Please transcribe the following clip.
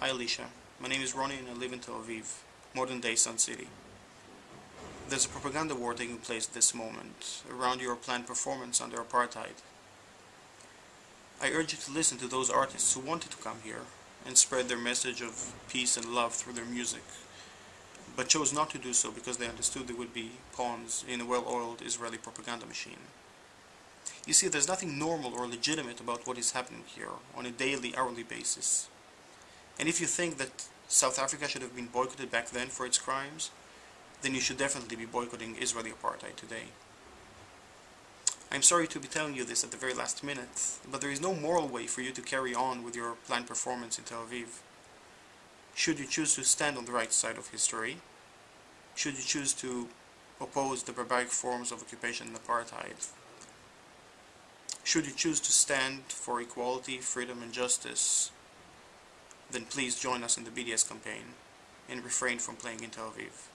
Hi Alicia, my name is Ronnie and I live in Tel Aviv, modern day Sun City. There's a propaganda war taking place at this moment around your planned performance under apartheid. I urge you to listen to those artists who wanted to come here and spread their message of peace and love through their music, but chose not to do so because they understood they would be pawns in a well-oiled Israeli propaganda machine. You see, there's nothing normal or legitimate about what is happening here on a daily, hourly basis. And if you think that South Africa should have been boycotted back then for its crimes, then you should definitely be boycotting Israeli apartheid today. I'm sorry to be telling you this at the very last minute, but there is no moral way for you to carry on with your planned performance in Tel Aviv. Should you choose to stand on the right side of history, should you choose to oppose the barbaric forms of occupation and apartheid, should you choose to stand for equality, freedom and justice, then please join us in the BDS campaign and refrain from playing in Tel Aviv.